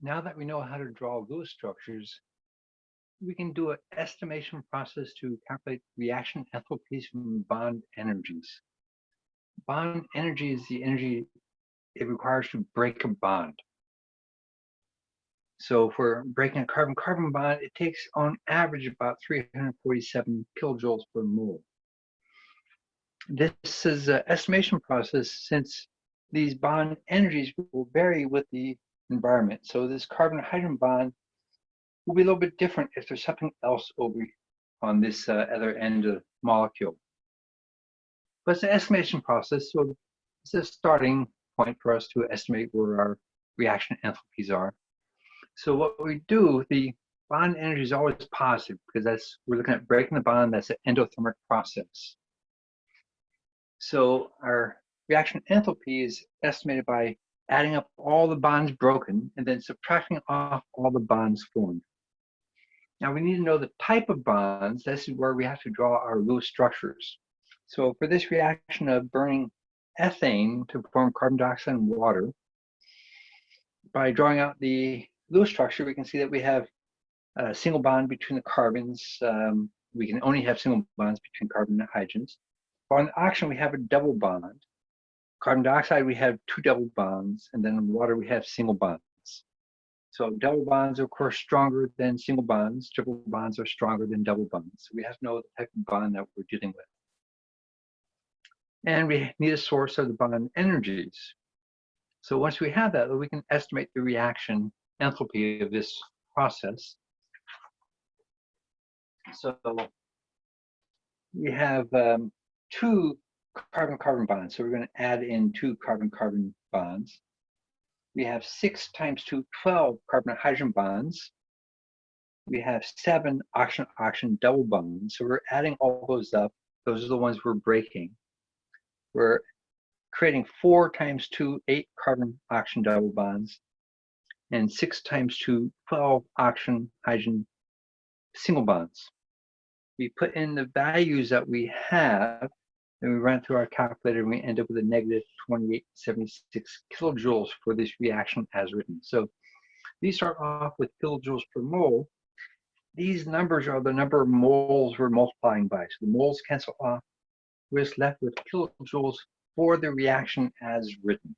now that we know how to draw Lewis structures, we can do an estimation process to calculate reaction enthalpies from bond energies. Bond energy is the energy it requires to break a bond. So for breaking a carbon-carbon bond, it takes on average about 347 kilojoules per mole. This is an estimation process since these bond energies will vary with the environment. So this carbon-hydrogen bond will be a little bit different if there's something else over on this uh, other end of the molecule. But it's an estimation process, so it's a starting point for us to estimate where our reaction enthalpies are. So what we do, the bond energy is always positive because that's we're looking at breaking the bond. That's an endothermic process. So our reaction enthalpy is estimated by adding up all the bonds broken and then subtracting off all the bonds formed. Now we need to know the type of bonds. This is where we have to draw our Lewis structures. So for this reaction of burning ethane to form carbon dioxide and water, by drawing out the Lewis structure, we can see that we have a single bond between the carbons. Um, we can only have single bonds between carbon and hydrogens. But on oxygen, we have a double bond. Carbon dioxide, we have two double bonds, and then in water, we have single bonds. So double bonds are, of course, stronger than single bonds. Triple bonds are stronger than double bonds. We have to know the type of bond that we're dealing with. And we need a source of the bond energies. So once we have that, we can estimate the reaction enthalpy of this process. So we have um, two carbon-carbon bonds. So we're going to add in two carbon-carbon bonds. We have six times two, 12 carbon-hydrogen bonds. We have seven oxygen-oxygen double bonds. So we're adding all those up. Those are the ones we're breaking. We're creating four times two, eight carbon-oxygen double bonds and six times two, 12 oxygen hydrogen single bonds. We put in the values that we have, and we run through our calculator, and we end up with a negative 2876 kilojoules for this reaction as written. So these start off with kilojoules per mole. These numbers are the number of moles we're multiplying by. So the moles cancel off. We're just left with kilojoules for the reaction as written.